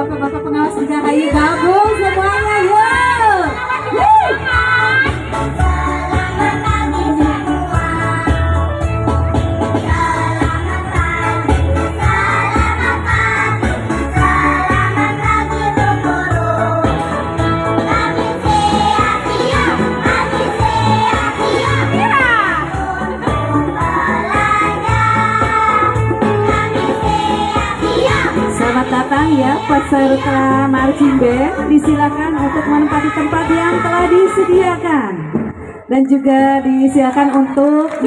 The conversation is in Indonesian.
bapak-bapak pengawas negara Ayudabo. Selamat datang ya peserta marching band. Disilakan untuk menempati tempat yang telah disediakan dan juga disilakan untuk